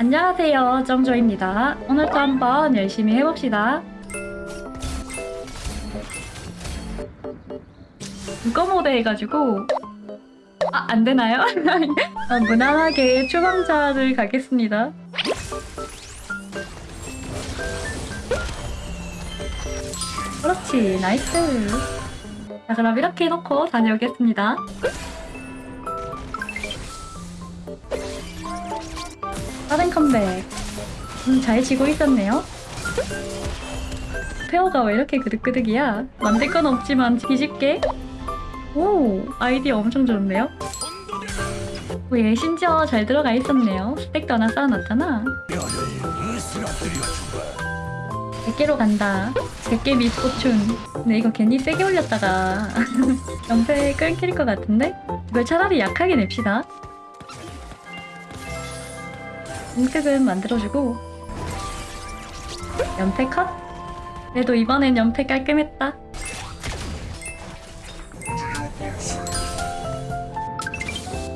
안녕하세요 정조입니다. 오늘도 한번 열심히 해봅시다. 누가 모드 해가지고 아 안되나요? 어, 무난하게 추방자를 가겠습니다. 그렇지 nice. 자 그럼 이렇게 해놓고 다녀오겠습니다 빠른 컴백 음, 잘 지고 있었네요. 페어가 왜 이렇게 그득그득이야? 만들 건 없지만 뒤집게. 오 아이디어 엄청 좋은데요? 오, 얘 심지어 잘 들어가 있었네요. 스택도 하나 쌓아놨잖아. 100개로 간다. 100개 밑고춘 근데 이거 괜히 세게 올렸다가 연패 끊길 것 같은데? 이걸 차라리 약하게 냅시다 공특은 만들어주고. 연패 컷? 그래도 이번엔 연패 깔끔했다.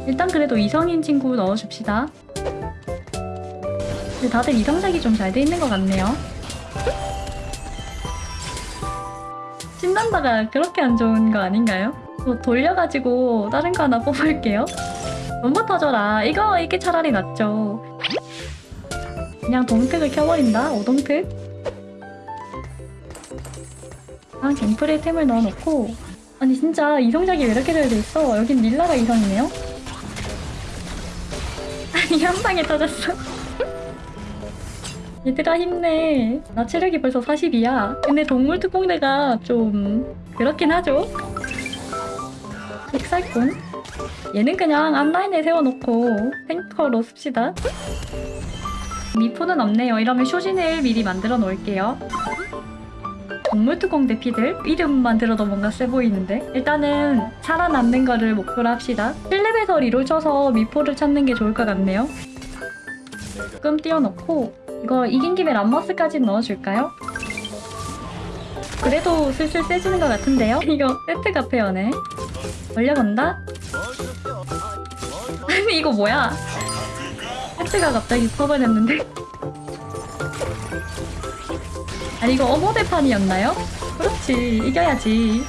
일단 그래도 이성인 친구 넣어줍시다. 근데 다들 이성작이 좀 잘 돼 있는 것 같네요. 신난다가 그렇게 안 좋은 거 아닌가요? 뭐 돌려가지고 다른 거 하나 뽑을게요. 너무 터져라. 이거 이게 차라리 낫죠 그냥 동특을 켜버린다? 오동특 아 갱플의 템을 넣어놓고. 아니 진짜 이성작이 왜 이렇게 잘 돼있어? 여긴 릴라가 이성이네요? 아니 한 방에 터졌어. 얘들아 힘내. 나 체력이 벌써 40이야. 근데 동물 특공대가 좀 그렇긴 하죠? 픽살꾼? 얘는 그냥 앞라인에 세워놓고 탱커로 씁시다 미포는 없네요. 이러면 쇼진을 미리 만들어 놓을게요. 동물특공 대 피들 이름만 들어도 뭔가 세 보이는데? 일단은 살아남는 거를 목표로 합시다. 7렙에서 리롤 쳐서 미포를 찾는 게 좋을 것 같네요. 조금 띄워놓고 이거 이긴 김에 람머스까지 넣어줄까요? 그래도 슬슬 세지는 것 같은데요? 이거 세트가 페어네 올려본다? 아니 이거 뭐야 세트가 갑자기 퍼버렸는데. 아니 이거 어머 대판이었나요? 그렇지 이겨야지.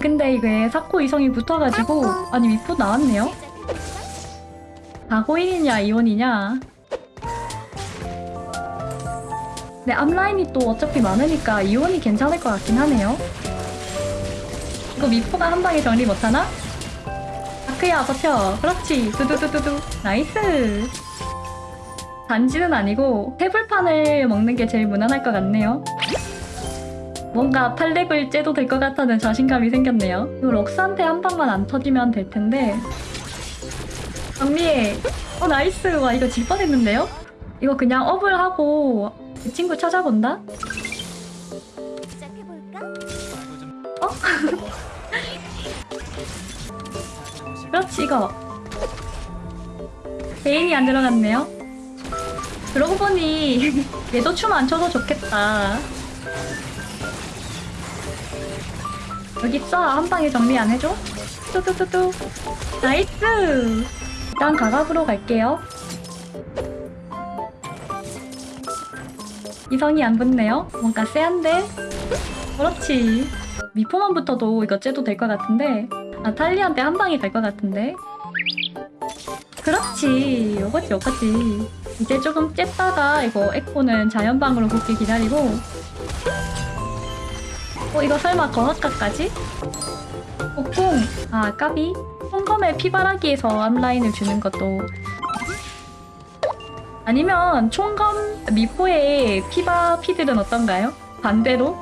근데 이게 사코 이성이 붙어가지고 아니 미포 나왔네요? 다고인이냐 이온이냐? 근데 앞라인이 또 어차피 많으니까 이온이 괜찮을 것 같긴 하네요. 이거 미포가 한 방에 정리 못하나? 다크야 버텨 그렇지. 두두두두두. nice. 단지는 아니고 태블판을 먹는 게 제일 무난할 것 같네요. 뭔가 팔렙을 째도 될 것 같다는 자신감이 생겼네요. 이거 럭스한테 한 방만 안 터지면 될 텐데. 정리해. 어 nice. 와 이거 질 뻔했는데요? 이거 그냥 업을 하고 그 친구 찾아본다? 어? 그렇지 이거. 개인이 안 들어갔네요. 그러고 보니 얘도 춤 안 춰도 좋겠다. 여기 있어. 한 방에 정리 안 해줘? 뚜뚜뚜뚜. nice! 일단 가갑으로 갈게요. 이성이 안 붙네요. 뭔가 쎄한데? 그렇지. 미포만 붙어도 이거 째도 될 것 같은데 아 탈리한테 한 방이 될것 같은데? 그렇지. 요거지 요거지. 이제 조금 째다가 이거 에코는 자연방으로 붙기 기다리고. 어 이거 설마 거학가까지? 옥궁 아 까비. 총검에 피바라기에서 앞라인을 주는 것도. 아니면 총검 미포의 피바 피들은 어떤가요? 반대로?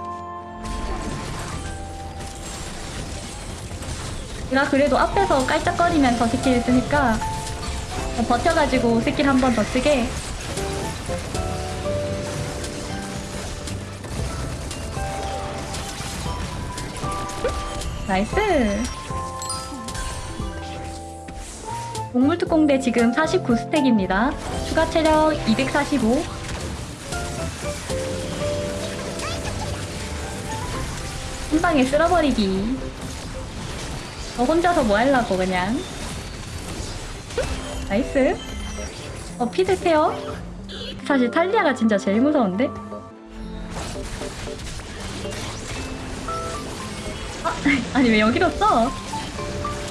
제가 그래도 앞에서 깔짝거리면서 스킬 쓰니까 버텨가지고 스킬 한 번 더 쓰게. nice. 동물특공대 지금 49스택입니다. 추가 체력 245 한방에 쓸어버리기 저 혼자서 뭐 하려고 그냥 nice. 어, 피들 케어. 사실 탈리아가 진짜 제일 무서운데? 아, 아니 왜 여기로 써?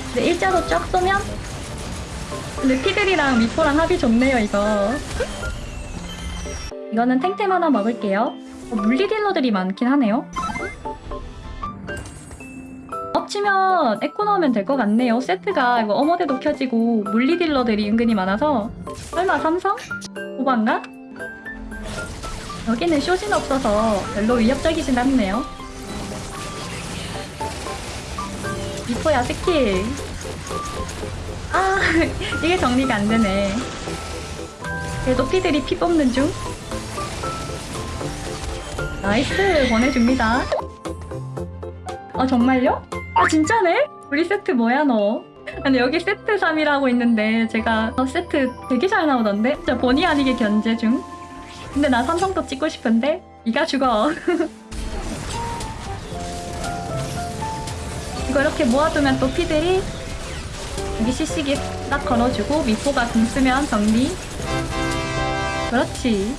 근데 일자로 쫙 쏘면? 근데 피들이랑 미포랑 합이 좋네요 이거 이거는 탱템 하나 먹을게요 어, 물리 딜러들이 많긴 하네요 엎 치면 에코 넣으면 될 것 같네요. 세트가 이거 어머대도 켜지고 물리 딜러들이 은근히 많아서. 설마 삼성? 오반가? 여기는 쇼진 없어서 별로 위협적이진 않네요. 미포야 스킬. 아 이게 정리가 안 되네. 그래도 피들이 피 뽑는 중. nice 보내줍니다. 아 정말요? 아 진짜네? 우리 세트 뭐야 너? 근데 여기 세트 3이라고 있는데 제가 어, 세트 되게 잘 나오던데? 진짜 본의 아니게 견제 중. 근데 나 삼성도 찍고 싶은데? 이가 죽어. 이거 이렇게 모아두면 또 피들이 여기 CC기 딱 걸어주고 미포가 공 쓰면 정리. 그렇지.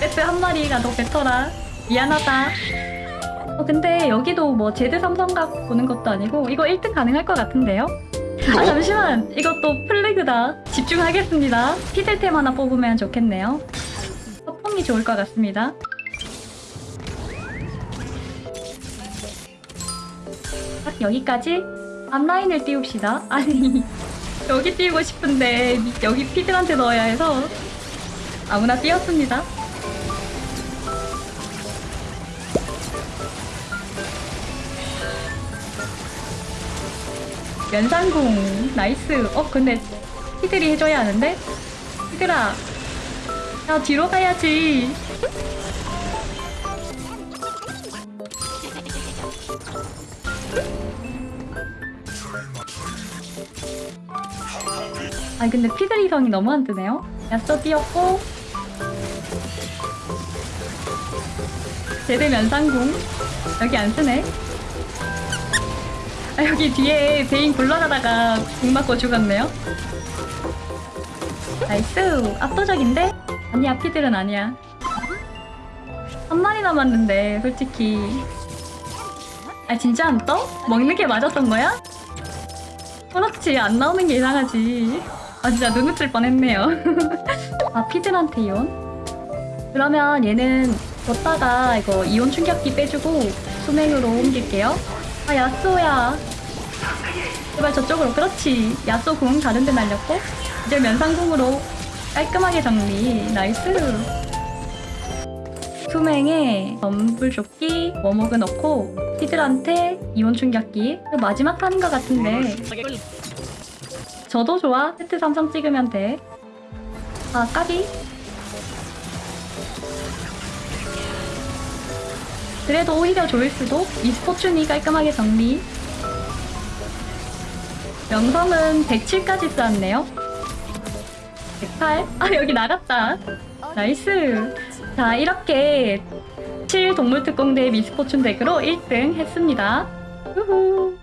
세트 한 마리가 더 뱉어라. 미안하다 어 근데 여기도 뭐 제드 삼성각 보는 것도 아니고 이거 1등 가능할 것 같은데요? 아 잠시만 이것도 플래그다 집중하겠습니다 피들템 하나 뽑으면 좋겠네요 서풍이 좋을 것 같습니다 딱 여기까지 앞라인을 띄웁시다. 아니 여기 띄우고 싶은데 여기 피들한테 넣어야 해서 아무나 띄웠습니다. 면상궁 nice. 어 근데 피들이 해줘야 하는데 피들아 야 뒤로 가야지. 아니 근데 피들 이성이 너무 안 뜨네요. 야쏘 띄었고 제대 면상궁 여기 안 쓰네. 아 여기 뒤에 베인 굴러가다가 궁 맞고 죽었네요. nice 압도적인데? 아니야 피들은 아니야. 한 마리 남았는데 솔직히 아 진짜 안 떠? 먹는 게 맞았던 거야? 그렇지 안 나오는 게 이상하지 아 진짜 눈을 뜰 뻔했네요 아 피들한테 이온? 그러면 얘는 뒀다가 이거 이온 충격기 빼주고 수맹으로 옮길게요 아 야쏘야 제발 저쪽으로. 그렇지. 야쏘 궁 다른 데 날렸고 이제 면상궁으로 깔끔하게 정리. nice. 수맹에 덤불조끼 워목을 넣고 피들한테 이온 충격기. 이거 마지막 하는 것 같은데. 저도 좋아. 세트 삼성 찍으면 돼아 까비. 그래도 오히려 좋을 수도. 미스포춘이 깔끔하게 정리 명성은 107까지 쌓았네요 108? 아 여기 나갔다 nice 자 이렇게 7 동물특공대 미스포춘 덱으로 1등 했습니다. 후후.